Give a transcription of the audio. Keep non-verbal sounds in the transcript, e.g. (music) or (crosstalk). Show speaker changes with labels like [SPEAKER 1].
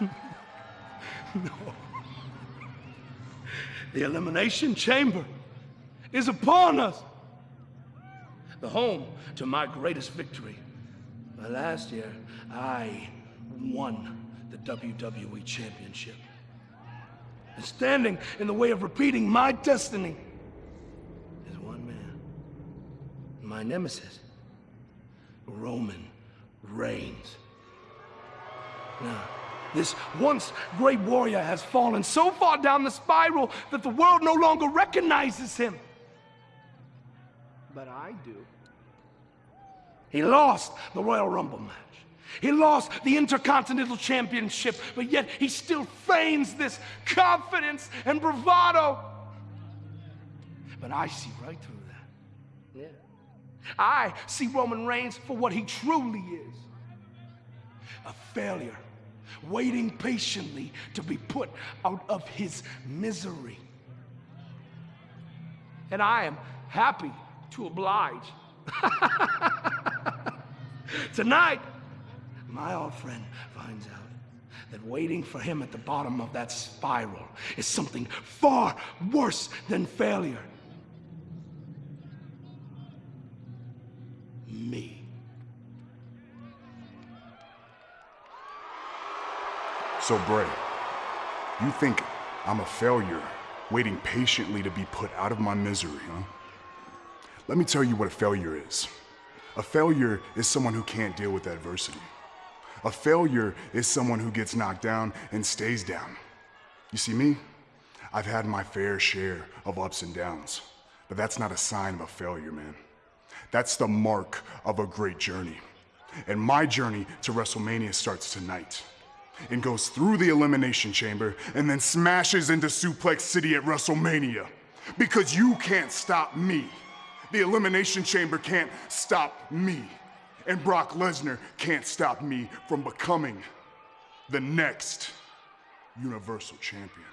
[SPEAKER 1] (laughs) no. The Elimination Chamber is upon us. The home to my greatest victory. Last year, I won the WWE Championship. And standing in the way of repeating my destiny is one man. My nemesis, Roman Reigns. Now, this once great warrior has fallen so far down the spiral that the world no longer recognizes him. But I do. He lost the Royal Rumble match. He lost the Intercontinental Championship, but yet he still feigns this confidence and bravado. But I see right through that. Yeah. I see Roman Reigns for what he truly is a failure, waiting patiently to be put out of his misery. And I am happy to oblige. (laughs) Tonight, my old friend finds out that waiting for him at the bottom of that spiral is something far worse than failure. Me.
[SPEAKER 2] So, Bray, you think I'm a failure, waiting patiently to be put out of my misery, huh? Let me tell you what a failure is. A failure is someone who can't deal with adversity. A failure is someone who gets knocked down and stays down. You see me? I've had my fair share of ups and downs, but that's not a sign of a failure, man. That's the mark of a great journey. And my journey to WrestleMania starts tonight and goes through the Elimination Chamber and then smashes into Suplex City at WrestleMania. Because you can't stop me. The Elimination Chamber can't stop me. And Brock Lesnar can't stop me from becoming the next Universal Champion.